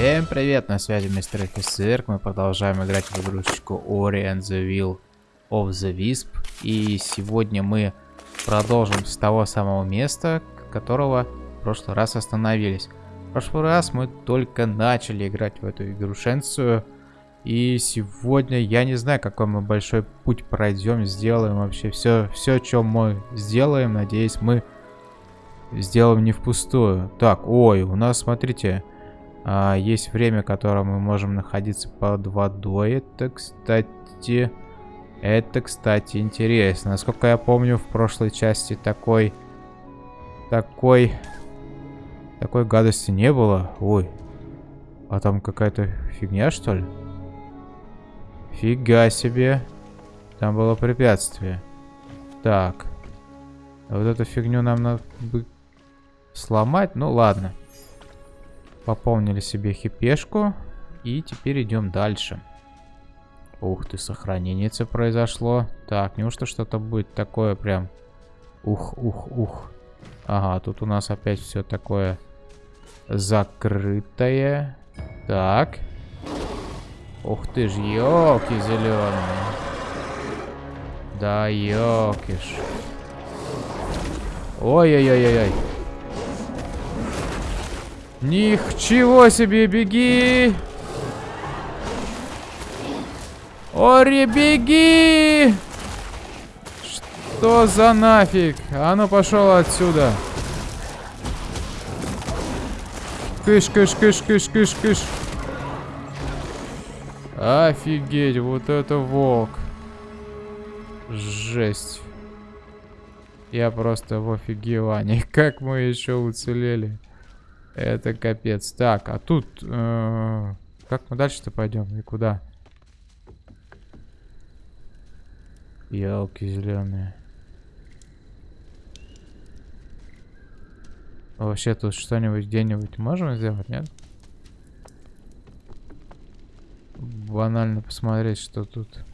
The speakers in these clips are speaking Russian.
Всем привет, на связи мистер офицер. Мы продолжаем играть в игрушечку Ori and the Will of the Wisp. И сегодня мы продолжим с того самого места, которого в прошлый раз остановились. В прошлый раз мы только начали играть в эту игрушенцию. И сегодня я не знаю, какой мы большой путь пройдем, сделаем вообще все, все, что мы сделаем. Надеюсь, мы сделаем не впустую. Так, ой, у нас, смотрите, а, есть время, которое мы можем находиться под водой. Это, кстати... Это, кстати, интересно. Насколько я помню, в прошлой части такой... Такой... Такой гадости не было. Ой. А там какая-то фигня, что ли? Фига себе. Там было препятствие. Так. Вот эту фигню нам надо бы сломать. Ну, ладно. Пополнили себе хипешку. И теперь идем дальше. Ух ты, сохранение произошло. Так, неужто что-то будет такое прям... Ух, ух, ух. Ага, тут у нас опять все такое закрытое. Так. Ух ты ж, елки зеленые. Да, елкиш. Ой-ой-ой-ой-ой. Ничего себе, беги! Ори, беги! Что за нафиг? А ну пошел отсюда. Кыш, кыш, кыш, кыш, кыш, кыш. Офигеть, вот это волк. Жесть. Я просто в офигевании. Как мы еще уцелели? Это капец. Так, а тут... Э, как мы дальше-то пойдем? И куда? Ялки зеленые. Вообще тут что-нибудь где-нибудь можем сделать, нет? Банально посмотреть, что тут.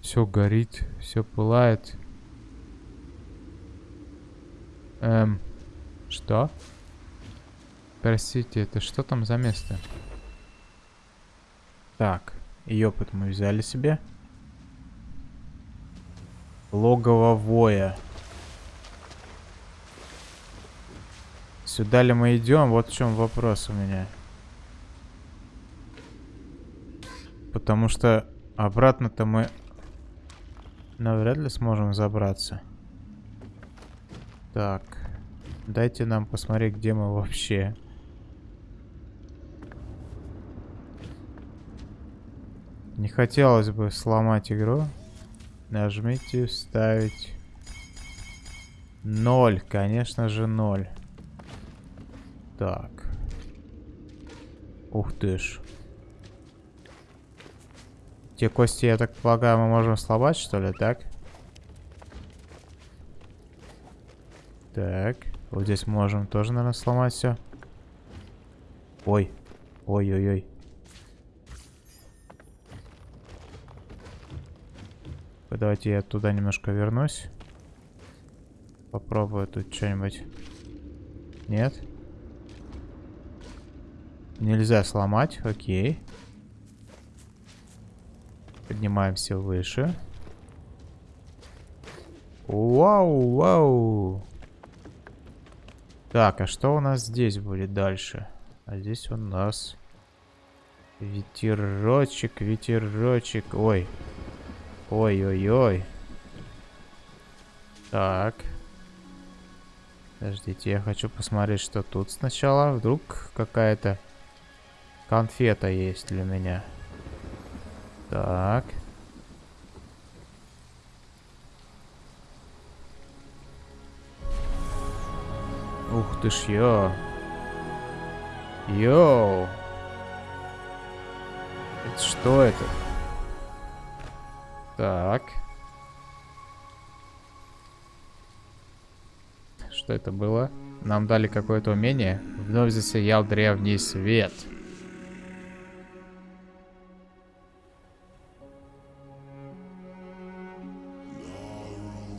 Все горит, все пылает. Эм... Что? Простите, это что там за место? Так, и опыт мы взяли себе. Логово воя. Сюда ли мы идем? Вот в чем вопрос у меня. Потому что обратно-то мы навряд ли сможем забраться. Так. Дайте нам посмотреть, где мы вообще. Не хотелось бы сломать игру. Нажмите вставить. Ноль, конечно же, ноль. Так. Ух ты ж. Те кости, я так полагаю, мы можем сломать, что ли, так? Так. Вот здесь можем тоже, наверное, сломать все. Ой. Ой-ой-ой. Давайте я туда немножко вернусь. Попробую тут что-нибудь. Нет? Нельзя сломать, окей. Поднимаемся выше. Вау, вау. Так, а что у нас здесь будет дальше? А здесь у нас ветерочек, ветерочек. Ой. Ой-ой-ой. Так. Подождите, я хочу посмотреть, что тут сначала. Вдруг какая-то конфета есть для меня. Так. Ух ты ж, ё. Йоу. Это что это? Так. Что это было? Нам дали какое-то умение. Вновь засиял древний свет.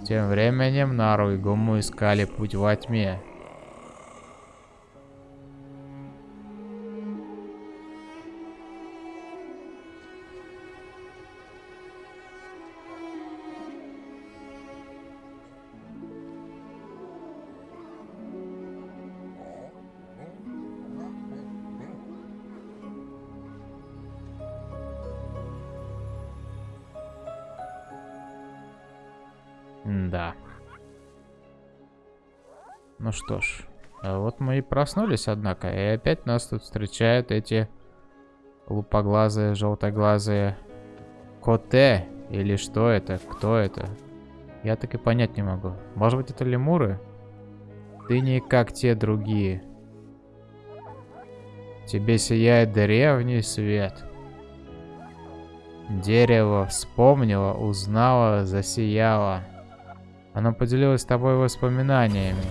Тем временем Нару и Гуму искали путь во тьме. Да. Ну что ж. А вот мы и проснулись, однако. И опять нас тут встречают эти лупоглазые, желтоглазые коте. Или что это? Кто это? Я так и понять не могу. Может быть это лемуры? Ты не как те другие. Тебе сияет древний свет. Дерево вспомнило, узнало, засияло. Оно поделилось с тобой воспоминаниями.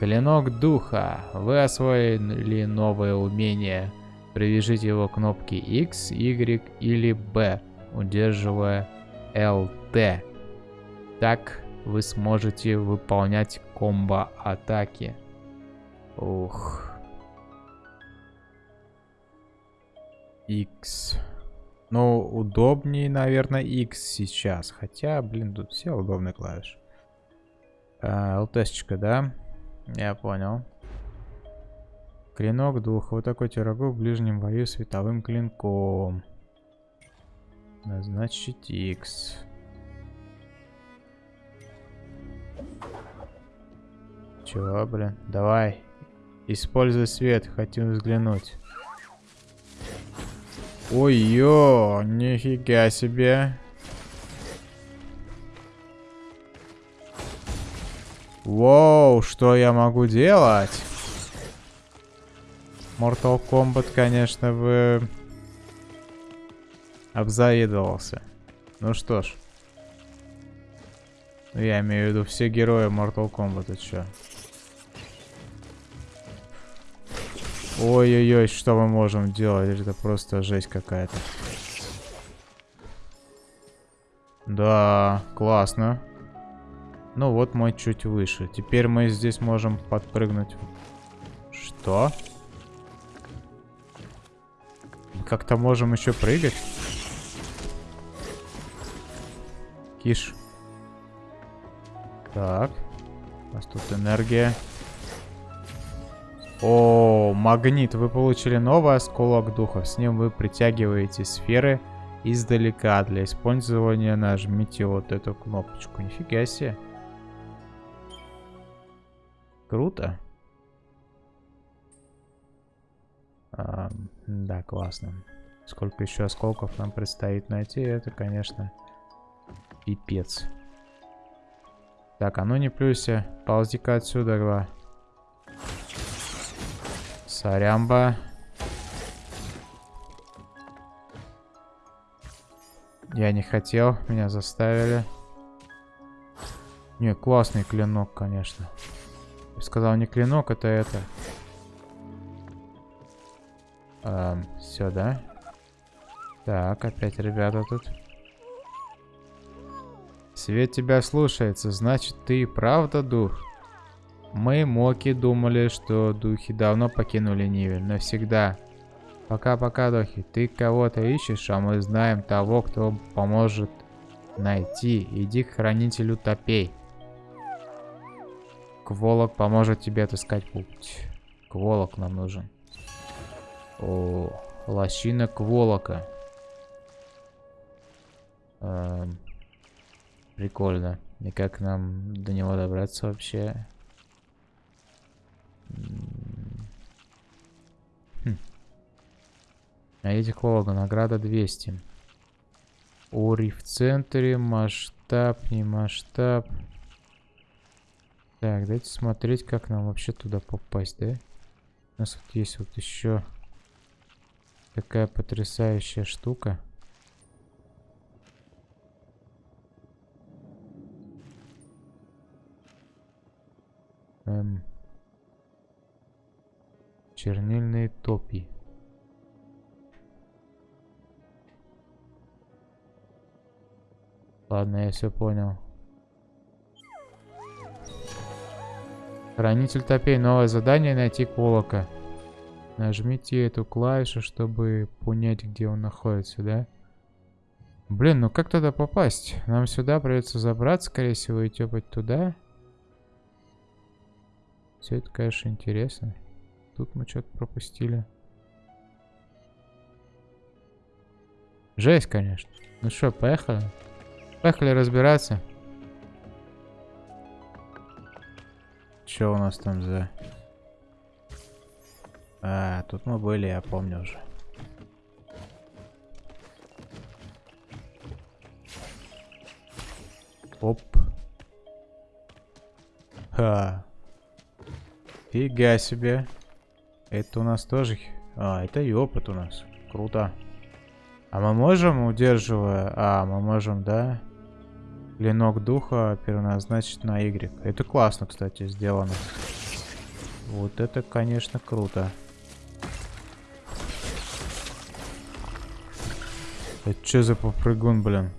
Клинок духа. Вы освоили новое умение. Привяжите его к кнопке X, Y или B, удерживая LT. Так вы сможете выполнять комбо-атаки. Ух. X. Ну, удобнее, наверное, X сейчас. Хотя, блин, тут все удобные клавиши. А, ЛТшечка, да? Я понял. Клинок двух. Вот такой тирогу в ближнем бою световым клинком. Назначить X. Чего, блин? Давай. Используй свет. Хотим взглянуть. Ой-ё, нифига себе. Воу, что я могу делать? Mortal Kombat, конечно, бы обзавидовался. Ну что ж. Я имею в виду все герои Mortal Kombat, это что? Ой-ой-ой, что мы можем делать? Это просто жесть какая-то. Да, классно. Ну вот мой чуть выше. Теперь мы здесь можем подпрыгнуть. Что? Как-то можем еще прыгать? Киш. Так. У нас тут энергия. О, магнит. Вы получили новый осколок духов. С ним вы притягиваете сферы издалека. Для использования нажмите вот эту кнопочку. Нифига себе. Круто. А, да, классно. Сколько еще осколков нам предстоит найти, это, конечно, пипец. Так, а ну не плюйся. Ползи-ка отсюда, гва. Сорямба. Я не хотел, меня заставили. Не, классный клинок, конечно. Я сказал, не клинок, это это. Эм, все, да? Так, опять ребята тут. Свет тебя слушается, значит ты и правда дух? Мы, Моки, думали, что духи давно покинули Нивель. Навсегда. Пока-пока, духи. Ты кого-то ищешь, а мы знаем того, кто поможет найти. Иди к хранителю топей. Кволок поможет тебе отыскать путь. Кволок нам нужен. О, лощина Кволока. Эм, прикольно. И как нам до него добраться вообще? Хм. Найдите Холога, награда 200. Ори в центре, масштаб, не масштаб. Так, давайте смотреть, как нам вообще туда попасть, да? У нас вот есть вот еще такая потрясающая штука. Эм. Чернильные топи. Ладно, я все понял. Хранитель топей. Новое задание найти Колока. Нажмите эту клавишу, чтобы понять, где он находится, да? Блин, ну как туда попасть? Нам сюда придется забраться, скорее всего, и тепать туда. Все это, конечно, интересно. Тут мы что-то пропустили. Жесть, конечно. Ну что, поехали? Поехали разбираться. что у нас там за... А, тут мы были, я помню уже. Оп. Ха. Фига себе. Это у нас тоже... А, это и опыт у нас. Круто. А мы можем, удерживая... А, мы можем, да? Клинок духа переназначить на Y. Это классно, кстати, сделано. Вот это, конечно, круто. Это что за попрыгун, блин?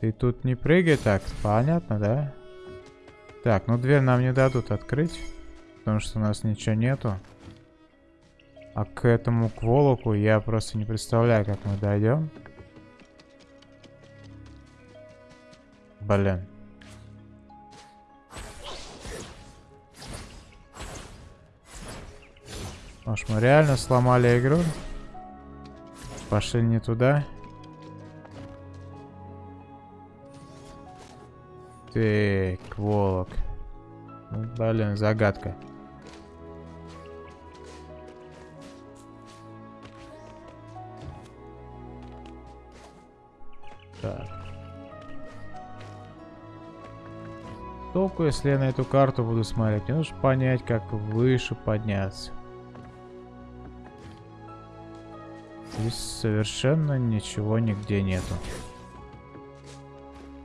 Ты тут не прыгай так, понятно, да? Так, ну дверь нам не дадут открыть, потому что у нас ничего нету. А к этому к волоку я просто не представляю, как мы дойдем. Блин. Может мы реально сломали игру? Пошли не туда. Так, волок. Ну, блин, загадка. Толку, если я на эту карту буду смотреть. Мне нужно понять, как выше подняться. Здесь совершенно ничего нигде нету.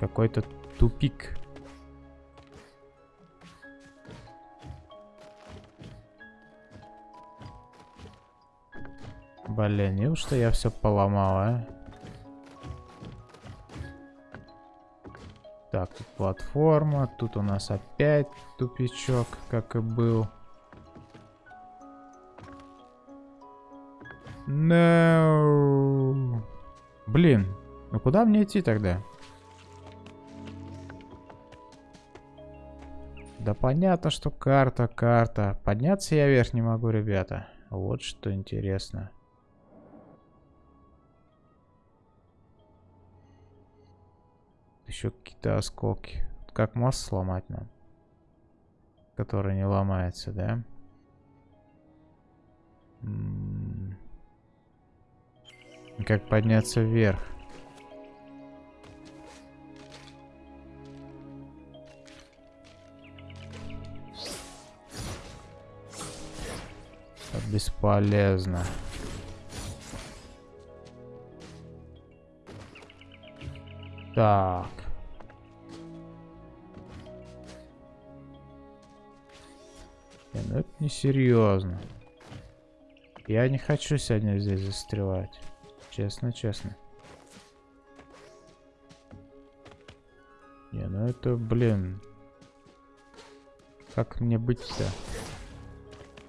Какой-то тупик. Блин, неужто я все поломал, а? Так, тут платформа. Тут у нас опять тупичок, как и был. No. Блин, ну куда мне идти тогда? Да понятно, что карта, карта. Подняться я вверх не могу, ребята. Вот что интересно. Еще какие-то осколки. Как мост сломать нам? Который не ломается, да? Как подняться вверх? Бесполезно. Так. Не, ну это несерьезно. Я не хочу сегодня здесь застревать. Честно, честно. Не, ну это, блин. Как мне быть-то?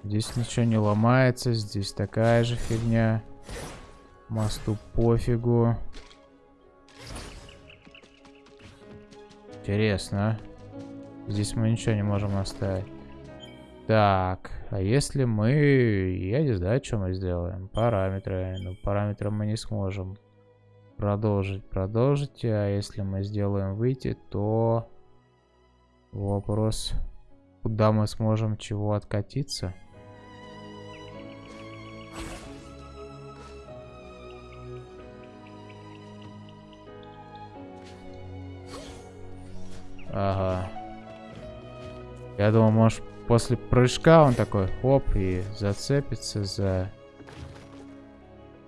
Здесь ничего не ломается, здесь такая же фигня. Мосту пофигу. Интересно. Здесь мы ничего не можем оставить. Так, а если мы... Я не знаю, что мы сделаем. Параметры. Ну, параметры мы не сможем продолжить. Продолжить. А если мы сделаем выйти, то... Вопрос, куда мы сможем чего откатиться? Ага. Я думал, может, после прыжка он такой, хоп, и зацепится за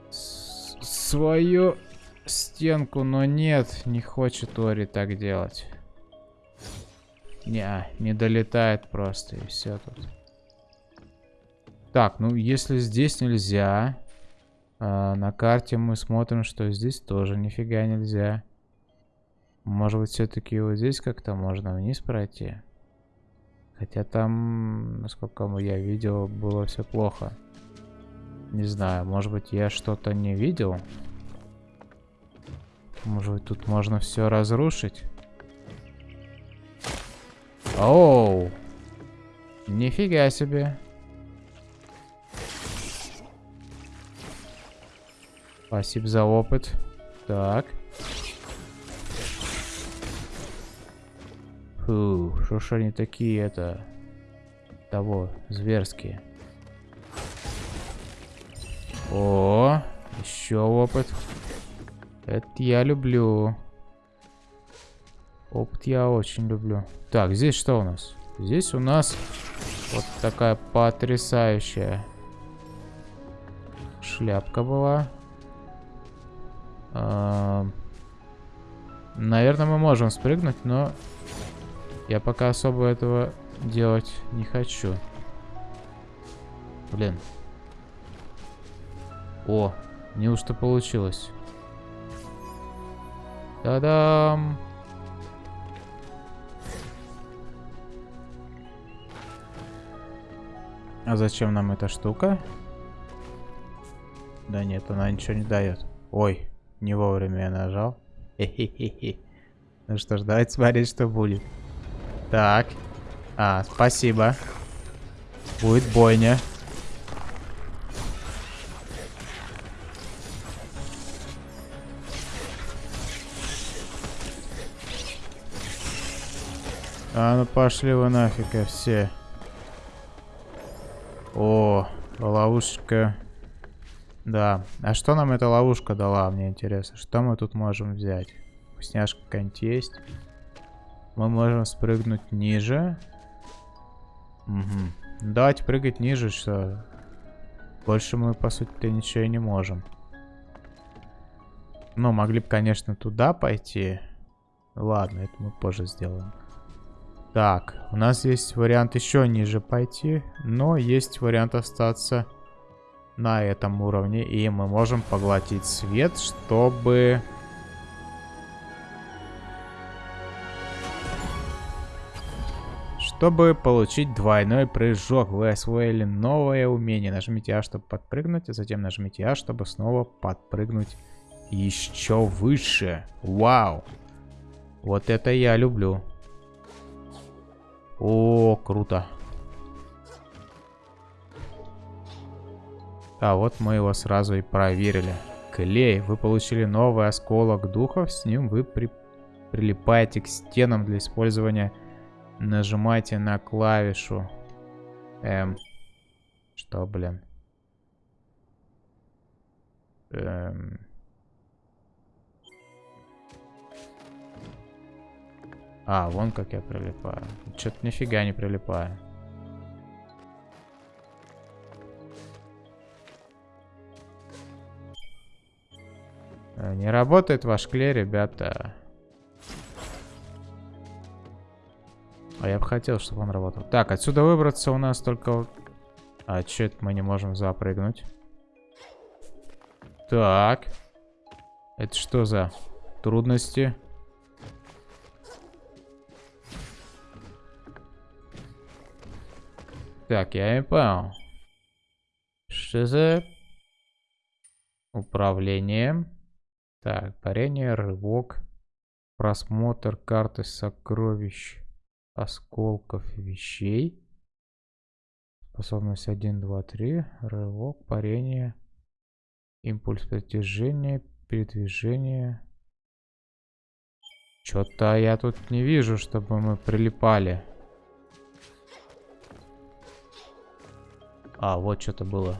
свою стенку, но нет, не хочет Ори так делать. Не, не долетает просто, и все тут. Так, ну если здесь нельзя, э, на карте мы смотрим, что здесь тоже нифига нельзя. Может быть, все-таки вот здесь как-то можно вниз пройти? Хотя там, насколько я видел, было все плохо. Не знаю, может быть, я что-то не видел? Может быть, тут можно все разрушить? Оу! Нифига себе. Спасибо за опыт. Так. Фу, что ж они такие, это... Того, зверские. О, еще опыт. Это я люблю. Опыт я очень люблю. Так, здесь что у нас? Здесь у нас вот такая потрясающая шляпка была. А, наверное, мы можем спрыгнуть, но я пока особо этого делать не хочу. Блин. О, неужто получилось? Та-дам! А зачем нам эта штука? Да нет, она ничего не дает. Ой, не вовремя я нажал. Хе-хе-хе. Ну что ж, давайте смотреть, что будет. Так. А, спасибо. Будет бойня. А ну пошли вы нафиг все. О, ловушка. Да. А что нам эта ловушка дала, мне интересно? Что мы тут можем взять? Вкусняшка какая-нибудь есть? Мы можем спрыгнуть ниже. Угу. Давайте прыгать ниже, что... Больше мы, по сути-то, ничего и не можем. Ну, могли бы, конечно, туда пойти. Ладно, это мы позже сделаем. Так, у нас есть вариант еще ниже пойти, но есть вариант остаться на этом уровне. И мы можем поглотить свет, чтобы... Чтобы получить двойной прыжок, вы освоили новое умение. Нажмите А, чтобы подпрыгнуть, а затем нажмите А, чтобы снова подпрыгнуть еще выше. Вау! Вот это я люблю. О, круто. А вот мы его сразу и проверили. Клей. Вы получили новый осколок духов. С ним вы при... прилипаете к стенам для использования. Нажимайте на клавишу. Эм. Что, блин? Эм. А, вон как я прилипаю. Что-то нифига не прилипаю. Э, не работает ваш клей, ребята. А я бы хотел, чтобы он работал. Так, отсюда выбраться у нас только... А, что это мы не можем запрыгнуть? Так. Это что за трудности? Так, я не понял. Что за... Управление. Так, парение, рывок. Просмотр карты сокровищ. Осколков вещей. Способность 1, 2, 3. Рывок, парение. Импульс притяжения, передвижение. Что-то я тут не вижу, чтобы мы прилипали. А, вот что-то было.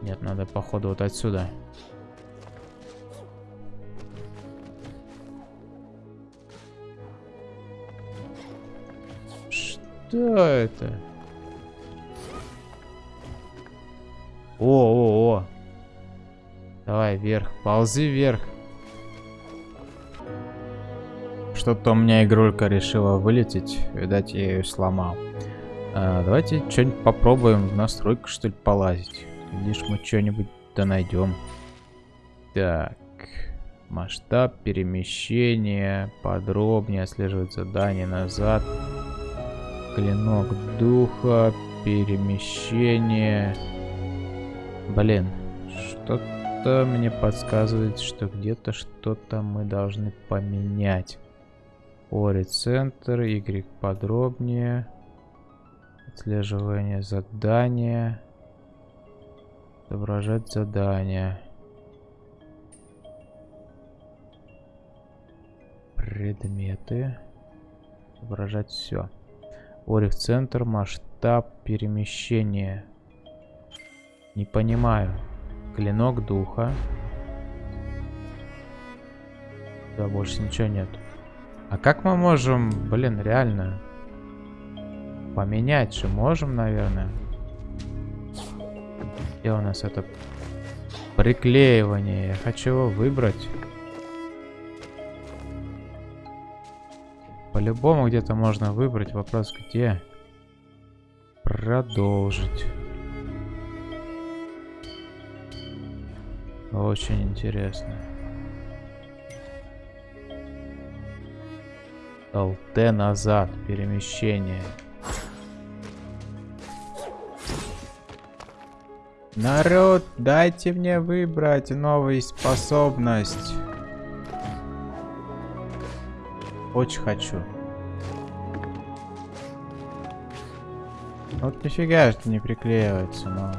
Нет, надо походу вот отсюда. Что это? О, о, о. Давай вверх, ползи вверх. Что-то у меня игрулька решила вылететь. Видать, я ее сломал. А, давайте что-нибудь попробуем в настройку, что ли, полазить. Видишь, мы что-нибудь да найдем. Так. Масштаб перемещения. Подробнее отслеживать задание назад. Клинок духа, перемещение. Блин, что-то мне подсказывает, что где-то что-то мы должны поменять. Ори центр, Y подробнее. Отслеживание задания. Отображать задание. Предметы. Отображать все. Орих центр, масштаб перемещения. Не понимаю. Клинок духа. Да, больше ничего нет. А как мы можем, блин, реально поменять же можем, наверное? Где у нас это приклеивание? Я хочу его выбрать. По-любому где-то можно выбрать. Вопрос где? Продолжить. Очень интересно. ЛТ назад. Перемещение. Народ, дайте мне выбрать новую способность. Очень хочу. Вот нифига что не приклеивается, но...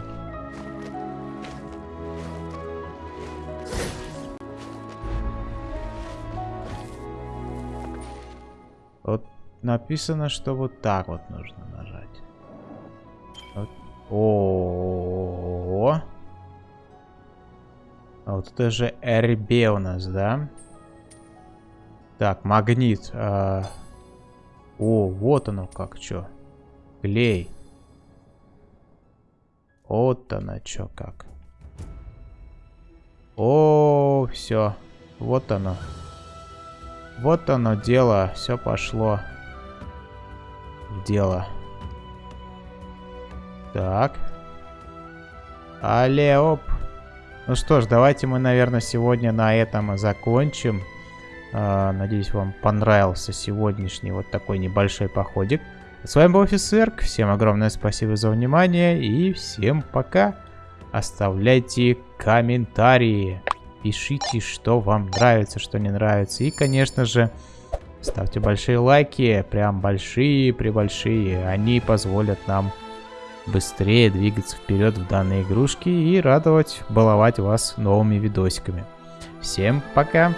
Вот написано, что вот так вот нужно нажать. Вот. О, -о, -о, -о. А вот это же RB у нас, да? Так, магнит. А... О, вот оно как, что. Клей. Вот оно что как. О, все. Вот оно. Вот оно дело. Все пошло. В дело. Так. Алле, Ну что ж, давайте мы, наверное, сегодня на этом и закончим. А, надеюсь, вам понравился сегодняшний вот такой небольшой походик. С вами был офицер. Всем огромное спасибо за внимание и всем пока. Оставляйте комментарии. Пишите, что вам нравится, что не нравится. И, конечно же, ставьте большие лайки. Прям большие-пребольшие. Они позволят нам быстрее двигаться вперед в данной игрушке и радовать, баловать вас новыми видосиками. Всем пока!